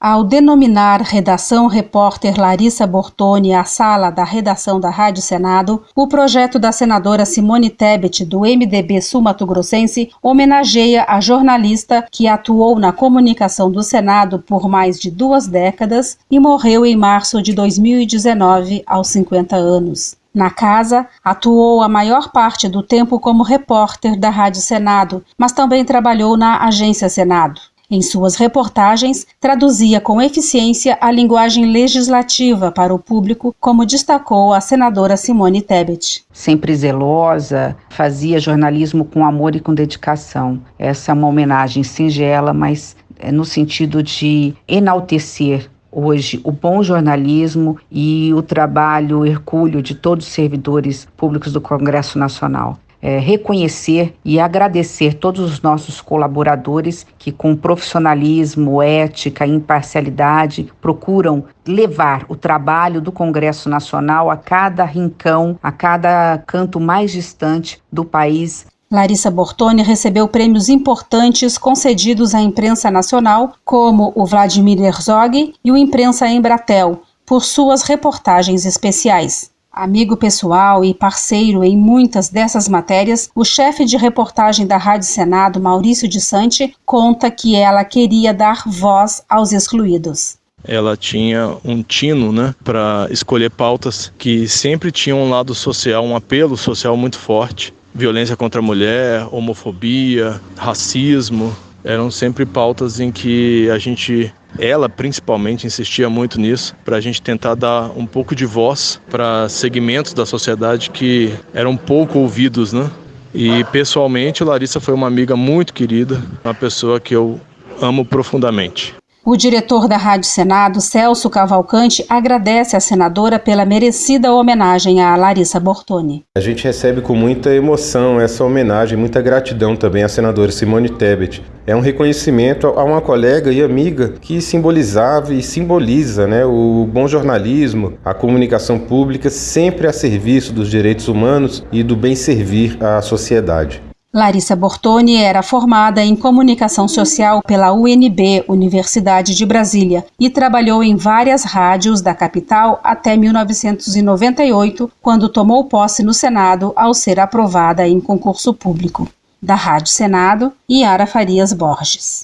Ao denominar Redação Repórter Larissa Bortoni a sala da redação da Rádio Senado, o projeto da senadora Simone Tebet, do MDB sul-mato-grossense, homenageia a jornalista que atuou na comunicação do Senado por mais de duas décadas e morreu em março de 2019, aos 50 anos. Na casa, atuou a maior parte do tempo como repórter da Rádio Senado, mas também trabalhou na Agência Senado. Em suas reportagens, traduzia com eficiência a linguagem legislativa para o público, como destacou a senadora Simone Tebet. Sempre zelosa, fazia jornalismo com amor e com dedicação. Essa é uma homenagem singela, mas é no sentido de enaltecer hoje o bom jornalismo e o trabalho hercúleo de todos os servidores públicos do Congresso Nacional é, reconhecer e agradecer todos os nossos colaboradores que, com profissionalismo, ética e imparcialidade, procuram levar o trabalho do Congresso Nacional a cada rincão, a cada canto mais distante do país. Larissa Bortoni recebeu prêmios importantes concedidos à imprensa nacional, como o Vladimir Herzog e o Imprensa Embratel, por suas reportagens especiais. Amigo pessoal e parceiro em muitas dessas matérias, o chefe de reportagem da Rádio Senado, Maurício de Sante, conta que ela queria dar voz aos excluídos ela tinha um tino né, para escolher pautas que sempre tinham um lado social, um apelo social muito forte. Violência contra a mulher, homofobia, racismo, eram sempre pautas em que a gente ela principalmente insistia muito nisso, para a gente tentar dar um pouco de voz para segmentos da sociedade que eram pouco ouvidos, né? E pessoalmente, Larissa foi uma amiga muito querida, uma pessoa que eu amo profundamente. O diretor da Rádio Senado, Celso Cavalcante, agradece à senadora pela merecida homenagem a Larissa Bortoni. A gente recebe com muita emoção essa homenagem, muita gratidão também à senadora Simone Tebet. É um reconhecimento a uma colega e amiga que simbolizava e simboliza né, o bom jornalismo, a comunicação pública sempre a serviço dos direitos humanos e do bem servir à sociedade. Larissa Bortoni era formada em comunicação social pela UNB, Universidade de Brasília, e trabalhou em várias rádios da capital até 1998, quando tomou posse no Senado ao ser aprovada em concurso público. Da Rádio Senado, Yara Farias Borges.